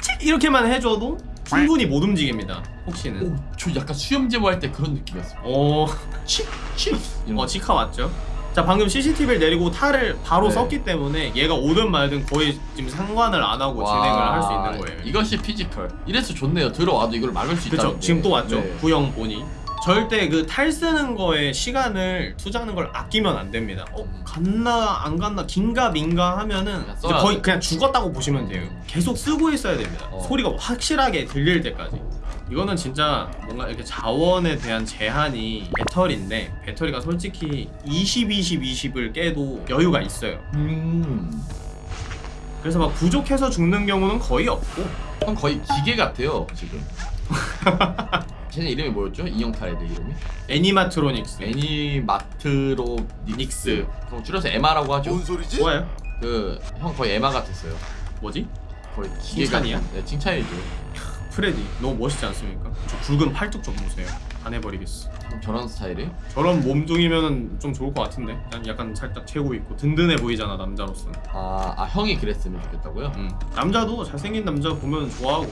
칙! 이렇게만 해줘도 충분히 못 움직입니다. 폭시는. 오, 저 약간 수염 제모할 때 그런 느낌이었어. 어, 칙, 칙. 이런 어 거. 치카 왔죠. 자 방금 CCTV를 내리고 탈을 바로 네. 썼기 때문에 얘가 오든 말든 거의 지금 상관을 안 하고 와, 진행을 할 수 있는 거예요. 이것이 피지컬. 이래서 좋네요. 들어와도 이걸 막을 수 있다. 그쵸 지금 또 왔죠 네. 구형 보니 절대 그 탈 쓰는 거에 시간을 투자하는 걸 아끼면 안 됩니다 어 음. 갔나 안 갔나 긴가 민가 하면은 거의 돼. 그냥 죽었다고 보시면 돼요 계속 쓰고 있어야 됩니다 어. 소리가 확실하게 들릴 때까지 이거는 진짜 뭔가 이렇게 자원에 대한 제한이 배터리인데 배터리가 솔직히 20, 20, 20을 깨도 여유가 있어요 음. 그래서 막 부족해서 죽는 경우는 거의 없고 형 거의 기계 같아요 지금. [laughs] 쟤네 이름이 뭐였죠? 인형탈 애들 이름이? 애니마트로닉스 애니마트로닉스. 그럼 줄여서 에마라고 하죠. 좋아요 그형 거의 에마 같았어요. 뭐지? 거의 기계 칭찬이야? 네, 칭찬이죠. 프레디 너무 멋있지 않습니까? 저 굵은 팔뚝 좀 보세요 안 해버리겠어 형 저런 스타일이에요? 저런 몸뚱이면 좀 좋을 것 같은데 난 약간 살짝 채고 있고 든든해 보이잖아 남자로서 아, 아 형이 그랬으면 좋겠다고요? 음. 남자도 잘생긴 남자 보면 좋아하고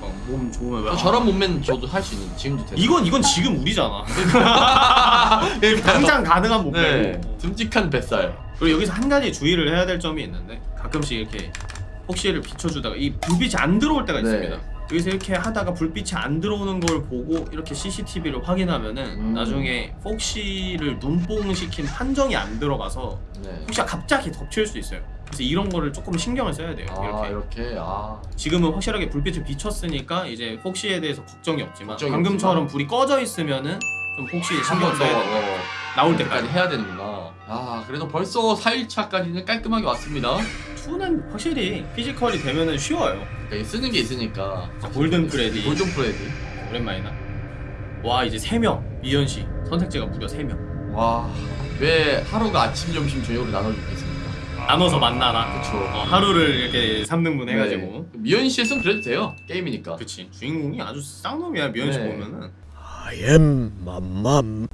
막 몸 좋으면 왜 어, 아, 저런 몸매는 저도 할 수 있는 지금도 돼요. 이건 이건 지금 우리잖아 지금 [laughs] [laughs] 당장 가능한 몸매고 네, 듬직한 뱃살. 그리고 여기서 한 가지 주의를 해야 될 점이 있는데 가끔씩 이렇게 폭시를 비춰주다가 이 불빛이 안 들어올 때가 네. 있습니다. 여기서 이렇게 하다가 불빛이 안 들어오는 걸 보고 이렇게 CCTV를 확인하면은 음. 나중에 폭시를 눈뽕 시킨 판정이 안 들어가서 네. 폭시가 갑자기 덮칠 수 있어요. 그래서 이런 거를 조금 신경을 써야 돼요. 아 이렇게 이렇게 아 지금은 확실하게 불빛을 비췄으니까 이제 폭시에 대해서 걱정이 없지만 걱정이 방금처럼 없지만. 불이 꺼져 있으면은 좀 폭시에 신경 한번 더 써야 돼요. 어, 나올 때까지 때까지. 해야 되는구나. 아 그래도 벌써 4일차까지는 깔끔하게 왔습니다. 2는 확실히 피지컬이 되면은 쉬워요. 그러니까 쓰는 게 있으니까. 자, 골든 프레디. 골든 프레디. 오랜만이다 와 이제 3명 미연시 선택지가 무려 3명 와. 왜 하루가 아침, 점심, 저녁으로 나눠져 있겠습니까? 나눠서 만나라 그쵸. 어, 하루를 이렇게 3등분 해가지고 네. 미연 씨였으면 그래도 돼요. 게임이니까. 그치 주인공이 아주 쌍놈이야 미연 씨 네. 보면은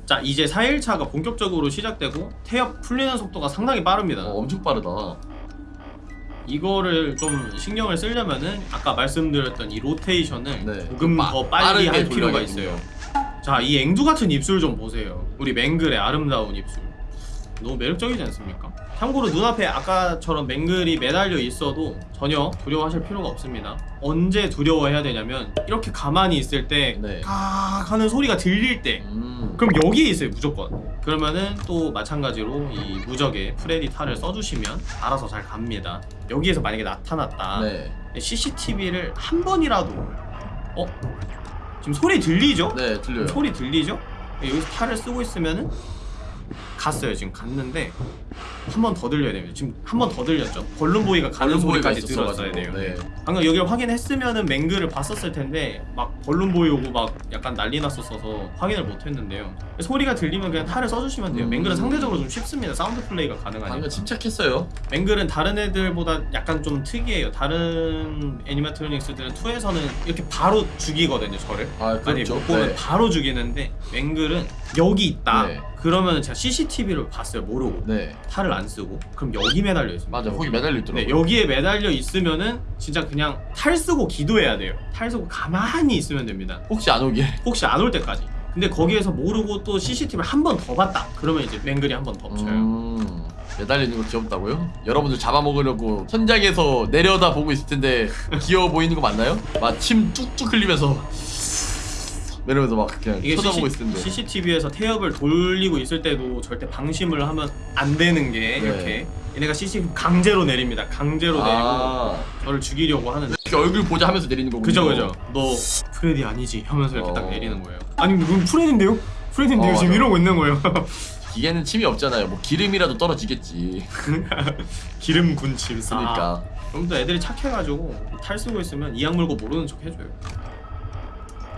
자 이제 4일차가 본격적으로 시작되고 태엽 풀리는 속도가 상당히 빠릅니다 어, 엄청 빠르다. 이거를 좀 신경을 쓰려면은 아까 말씀드렸던 이 로테이션을 네. 조금 빠- 더 빨리 할 필요가. 있어요 자 이 앵두 같은 입술 좀 보세요 우리 맹글의 아름다운 입술 너무 매력적이지 않습니까? 참고로 눈앞에 아까처럼 맹글이 매달려 있어도 전혀 두려워하실 필요가 없습니다 언제 두려워해야 되냐면 이렇게 가만히 있을 때 네. kak하는 소리가 들릴 때 음. 그럼 여기에 있어요 무조건 그러면은 또 마찬가지로 이 무적의 프레디 탈을 써주시면 알아서 잘 갑니다 여기에서 만약에 나타났다 네. CCTV를 한 번이라도 어? 지금 소리 들리죠? 네, 들려요. 소리 들리죠? 여기서 탈을 쓰고 있으면은 갔어요 지금 갔는데 한 번 더 들려야 됩니다 지금 한 번 더 들렸죠? 벌룬보이가 가는 벌룬보이가 소리까지 들었어야. 돼요 네. 방금 여기를 확인했으면은 맹글을 봤었을 텐데 막 벌룬보이 오고 막 약간 난리 났었어서 확인을 못 했는데요 소리가 들리면 그냥 탈을 써주시면 돼요 음. 맹글은 상대적으로 좀 쉽습니다 사운드 플레이가 가능하니까 방금 침착했어요. 맹글은 다른 애들보다 약간 좀 특이해요 다른 animatronics들은 2에서는 이렇게 바로 죽이거든요 저를 아, 아니 그렇죠. 못 보면 네. 바로 죽이는데 맹글은 여기 있다 네. 그러면 제가 CCTV를 봤어요 모르고 네. 탈을 안 쓰고 그럼 여기 매달려 있습니다 맞아. 거기 매달려 있더라고요. 네, 여기에 매달려 있으면은 진짜 그냥 탈 쓰고 기도해야 돼요. 탈 쓰고 가만히 있으면 됩니다. 혹시 안 오길. [laughs] 혹시 안 올 때까지. 근데 거기에서 모르고 또 CCTV를 한 번 더 봤다. 그러면 이제 맹글이 한번 덮쳐요. 음. 매달려 있는 거 귀엽다고요? 여러분들 잡아먹으려고 천장에서 내려다 보고 있을 텐데 귀여워 보이는 거 맞나요? 막침 뚝뚝 흘리면서 이러면서 막 그냥 이게 쳐다보고 있을 텐데. CCTV에서 태엽을 돌리고 있을 때도 절대 방심을 하면 안 되는 게 네. 이렇게 얘네가 CCTV 강제로 내립니다. 강제로 내리고 아, 저를 죽이려고 하는데 얼굴 보자 하면서 내리는 거군요. 그죠 그죠. 너 프레디 아니지 하면서 이렇게 딱 어. 내리는 거예요. 아니 그럼 프레디인데요? 프레디인데요 어, 지금 맞아. 이러고 있는 거예요. [laughs] 기계는 침이 없잖아요. 뭐 기름이라도 떨어지겠지. [laughs] 기름 군침 아. 그러니까. 그럼 또 애들이 착해가지고 탈 쓰고 있으면 이악 물고 모르는 척 해줘요.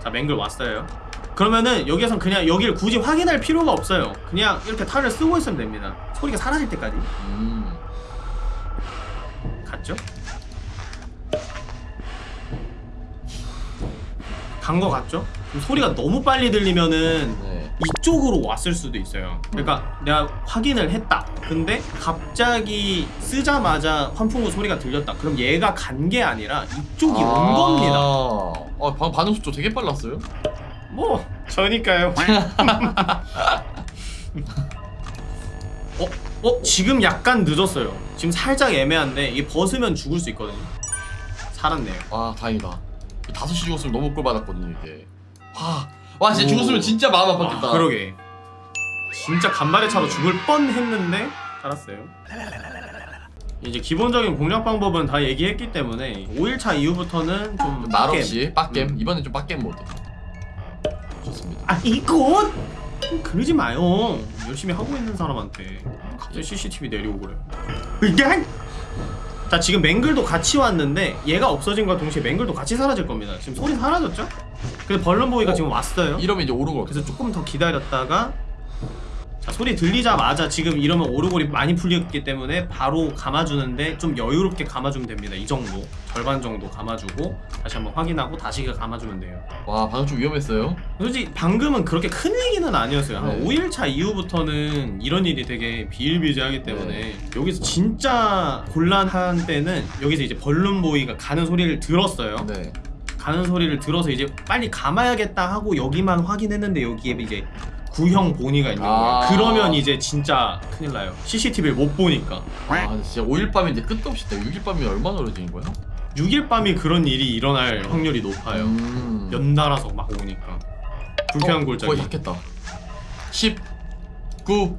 자 맹글 왔어요. 그러면은 여기선 그냥 여기를 굳이 확인할 필요가 없어요. 그냥 이렇게 탈을 쓰고 있으면 됩니다. 소리가 사라질 때까지 음. 갔죠? 간 거 같죠? 소리가 너무 빨리 들리면은 네. 이쪽으로 왔을 수도 있어요. 그러니까 내가 확인을 했다. 근데 갑자기 쓰자마자 환풍구 소리가 들렸다. 그럼 얘가 간 게 아니라 이쪽이 온 겁니다. 어, 방 반응 속도 되게 빨랐어요. 뭐 저니까요. [laughs] 어? 어? 지금 약간 늦었어요. 지금 살짝 애매한데 이게 벗으면 죽을 수 있거든요. 살았네요. 아, 다행이다. 5시 죽었으면 너무 꼴 받았거든요, 이게. 와, 와, 진짜 오. 죽었으면 진짜 마음 아팠겠다. 아, 그러게. 진짜 간발의 차로 죽을 뻔했는데 살았어요. 이제 기본적인 공략 방법은 다 얘기했기 때문에 5일차 이후부터는 좀 말없이 빡겜. 음. 이번엔 좀 빡겜 모드. 좋습니다. 아 이거 그러지 마요. 열심히 하고 있는 사람한테 갑자기 CCTV 내리고 그래. 이게 자 지금 맹글도 같이 왔는데 얘가 없어진과 동시에 맹글도 같이 사라질 겁니다. 지금 소리 사라졌죠? 근데 벌룬보이가 어? 지금 왔어요. 이러면 이제 오르고 그래서 조금 더 기다렸다가 자 소리 들리자마자 지금 이러면 오르골이 많이 풀렸기 때문에 바로 감아주는데 좀 여유롭게 감아주면 됩니다 이 정도 절반 정도 감아주고 다시 한번 확인하고 다시 감아주면 돼요 와, 방금 좀 위험했어요. 솔직히 방금은 그렇게 큰 얘기는 아니었어요 한 네. 5일차 이후부터는 이런 일이 되게 비일비재하기 때문에 여기서 진짜 곤란한 때는 여기서 이제 벌룬보이가 가는 소리를 들었어요 네. 가는 소리를 들어서 이제 빨리 감아야겠다 하고 여기만 확인했는데 여기에 이제 구형 보니가 있는 거예요. 아. 그러면 이제 진짜 큰일 나요. CCTV를 못 보니까. 아, 근데 진짜 5일 밤인데 끝도 없이 6일 밤이 얼마나 오래되는 거야? 6일 밤이 그런 일이 일어날 확률이 높아요. 음. 연달아서 막 오니까. 불쾌한 어, 골짜기. 거의 닿겠다. 10, 9,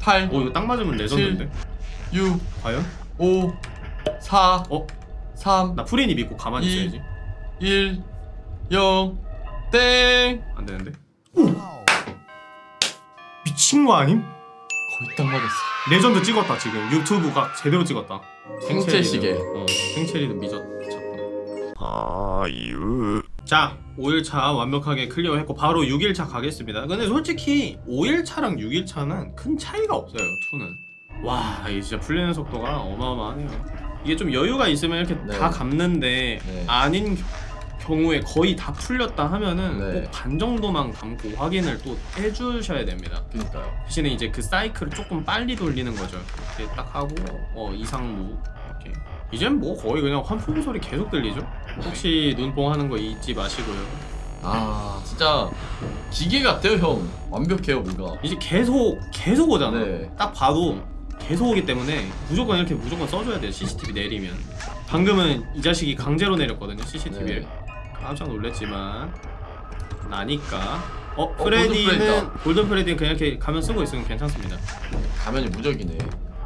8, 오 이거 딱 맞으면 레전드인데. 6, 과연? 5, 4, 어? 3, 나 프린이 믿고 가만히 이- 있어야지. 1, 0, 땡! 안 되는데. 미친 거 아님? 거의 딱 맞았어. 레전드 찍었다 지금. 유튜브가 제대로 찍었다. 생체 시계. 어, 미쳤, 미쳤다. 아유 자 5일차 완벽하게 클리어했고 바로 6일차 가겠습니다 근데 솔직히 5일차랑 6일차는 큰 차이가 없어요 2는 와 이게 진짜 풀리는 속도가 어마어마하네요 이게 좀 여유가 있으면 이렇게 네. 다 감는데 네. 아닌 겨- 경우에 거의 다 풀렸다 하면은 네. 꼭반 정도만 감고 확인을 또 해주셔야 됩니다. 그니까요 대신에 이제 그 사이클을 조금 빨리 돌리는 거죠. 이렇게 딱 하고 어 이상무 이렇게 이젠 뭐 거의 그냥 환풍 소리 계속 들리죠. 혹시 눈뽕 하는 거 잊지 마시고요. 아 진짜 기계 같아요 형 완벽해요 뭔가 이제 계속 계속 오잖아. 네. 딱 봐도 계속 오기 때문에 무조건 이렇게 무조건 써줘야 돼요. CCTV 내리면. 방금은 이 자식이 강제로 내렸거든요. CCTV를. 네. 깜짝 놀랐지만 나니까. 어, 어, 프레디는 골든 프레디다. 골든 프레디는 그냥 이렇게 가면 쓰고 있으면 괜찮습니다. 가면이 무적이네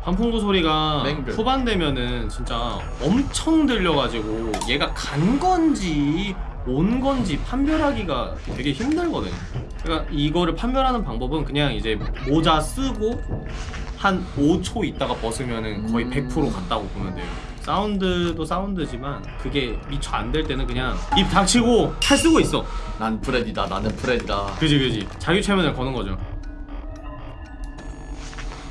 환풍구 소리가 맹글. 후반 되면은 진짜 엄청 들려가지고 얘가 간 건지 온 건지 판별하기가 되게 힘들거든요. 그러니까 이거를 판별하는 방법은 그냥 이제 모자 쓰고 한 5초 있다가 벗으면은 거의 음. 100% 갔다고 보면 돼요. 사운드도 사운드지만 그게 미처 안 될 때는 그냥 입 닥치고 칼 쓰고 있어. 난 프레디다 나는 프레디다 그지 그지. 자기 최면을 거는 거죠.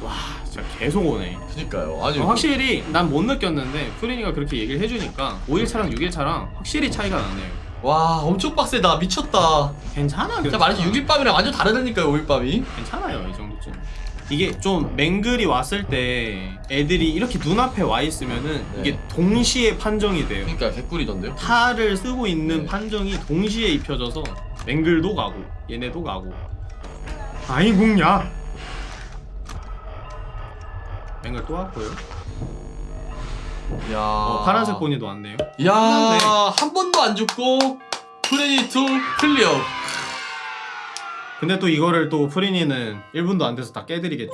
와 진짜 계속 오네. 그니까요 아니 어, 확실히 난 못 느꼈는데 프리니가 그렇게 얘기를 해주니까 5일차랑 6일차랑 확실히 차이가 나네요 와 엄청 빡세다 미쳤다 괜찮아 진짜 말했지 6일 밤이랑 완전 다르다니까요 5일 밤이 괜찮아요 이 정도쯤 이게 좀 맹글이 왔을 때 애들이 이렇게 눈앞에 와 있으면은 네. 이게 동시에 판정이 돼요 그니까 개꿀이던데요 탈을 쓰고 있는 네. 판정이 동시에 입혀져서 맹글도 가고 얘네도 가고 아이궁야 맹글 또 왔고요 야 어, 파란색 보니도 왔네요 야, 끝났네. 한 번도 안 죽고 프레디 2 클리어. 근데 또 이거를 또 프린이는 1분도 안 돼서 다 깨드리겠죠?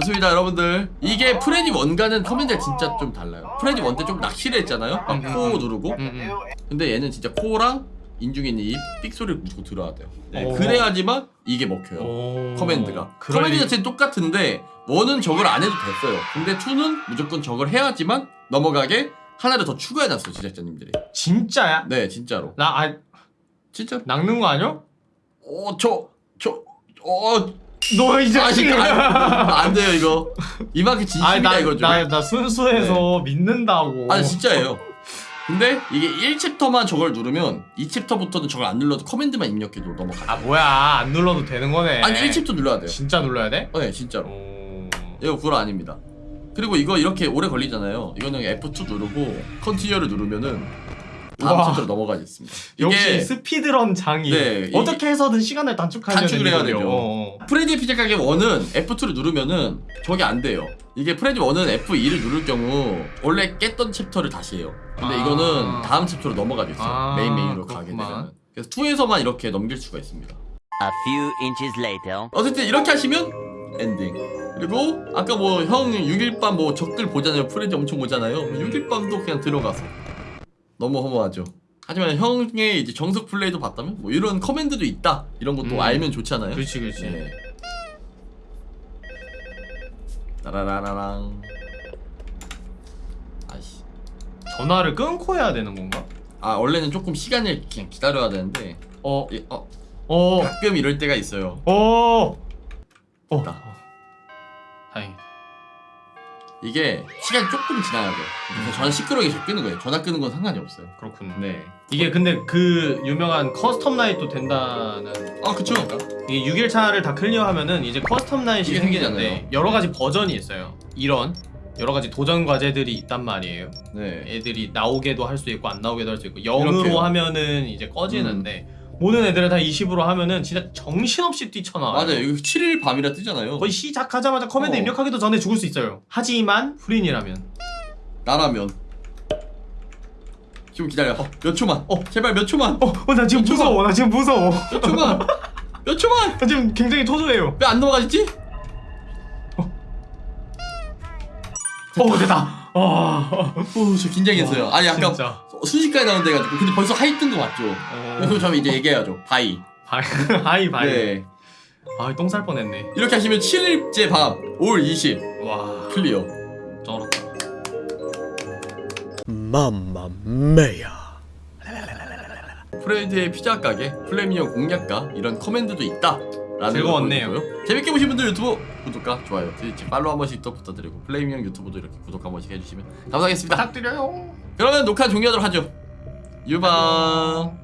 좋습니다, 여러분들. 이게 프레디 1과는 커맨드가 진짜 좀 달라요. 프레디 1때좀 낚시를 했잖아요. 막 음, 코 음. 누르고. 음, 근데 얘는 진짜 코랑 인중에 있는 입, 삑 소리를 무조건 들어야 돼요. 네, 오. 그래야지만 이게 먹혀요. 오. 커맨드가. 그럴 커맨드 리- 자체는 똑같은데 one은 저걸 안 해도 됐어요. 근데 2는 무조건 저걸 해야지만 넘어가게 하나를 더 추가해놨어요, 제작자님들이. 진짜야? 네, 진짜로. 나 아, 진짜. 낚는 거 아니야? 어, 저, 저, 어, 너 이제 아, 진짜 안, 안 돼요 이거. 이만큼 진심이다 나, 이거죠. 나, 나 순수해서 믿는다고 아 진짜예요. 근데 이게 1챕터만 저걸 누르면 2챕터부터는 저걸 안 눌러도 커맨드만 입력해도 넘어가요. 아 뭐야 안 눌러도 되는 거네 아니 1챕터 눌러야 돼요. 진짜 눌러야 돼? 어, 네 진짜로. 오... 이거 구라 아닙니다. 그리고 이거 이렇게 오래 걸리잖아요. 이거는 F2 누르고 continue를 누르면은 다음. 챕터로 넘어가 있습니다. 역시 이게 speedrun 장인 네, 이- 어떻게 해서든 시간을 단축하려는 단축을 해야. 되죠. 어. 프레디 피자 가게 1은 F2를 누르면은 저게 안 돼요. 이게 프레디 1은 F2를 누를 경우 원래 깼던 챕터를 다시 해요. 근데 아. 이거는 다음 챕터로 넘어가게 있어요. 아, 메인 메인으로 가게 그렇구만. 되면. 그래서 2에서만 이렇게 넘길 수가 있습니다. A few minutes later. 어쨌든 이렇게 하시면 엔딩. 그리고 아까 뭐 형 6일 밤 뭐 적들 보잖아요. 프레디 엄청 보잖아요. 6일 밤도 그냥 들어가서 너무 허무하죠. 하지만 형의 이제 정석 플레이도 봤다면 뭐 이런 커맨드도 있다 이런 것도 음. 알면 좋잖아요. 그렇지 그렇지 네. 따라라라랑 아씨 전화를 끊고 해야 되는 건가? 아 원래는 조금 시간을 그냥 기다려야 되는데 어, 이- 어 어, 가끔 이럴 때가 있어요 어, 어. 다행이다. 이게 시간이 조금 지나야 돼요 그래서 전화 시끄러우게 잘 끄는 거예요 전화 끄는 건 상관이 없어요 그렇군. 네 이게 근데 그 유명한 custom night도 된다는 아 그쵸 이게 6일차를 다 클리어하면은 이제 custom night이 이게 생기는데. 여러 가지 버전이 있어요. 이런 여러 가지 도전 과제들이 있단 말이에요. 네 애들이 나오게도 할 수 있고 안 나오게도 할 수 있고 0으로 이렇게요. 음. 하면은 이제 꺼지는데 모든 애들을 다 20으로 하면은 진짜 정신없이 뛰쳐나와요. 맞아요 이거 7일 밤이라 뜨잖아요 거의 시작하자마자 커맨드 어. 입력하기도 전에 죽을 수 있어요. 하지만 프린이라면 나라면 좀 기다려 어, 몇 초만 어. 제발 몇 초만 어, 어, 나 지금. 무서워. 나 지금 무서워. 몇 초만 몇 초만 나 지금 굉장히 초조해요. 왜 안 넘어가지? 어, 됐다. 아, 어 저 긴장했어요 아니 아까 진짜. 순식간에 나온다 해가지고 근데 벌써 hi 뜬거 맞죠? 어. 그래서 저는 이제 얘기해야죠 bye bye, [laughs] hi bye. 네 아, 똥 살 뻔했네. 이렇게 하시면 7일째 밤 all 20 와, clear 쩔었다. Mia. 프레드의 피자 가게 플레미오 공략가 이런 커맨드도 있다 라는 즐거웠네요. 재밌게 보신 분들 유튜브 구독과 좋아요 트위치 팔로우 한 번씩 또 부탁드리고 플레이밍 유튜브도 이렇게 구독 한 번씩 해주시면 감사하겠습니다. 부탁드려요. 그러면 녹화 종료하도록 하죠. 유방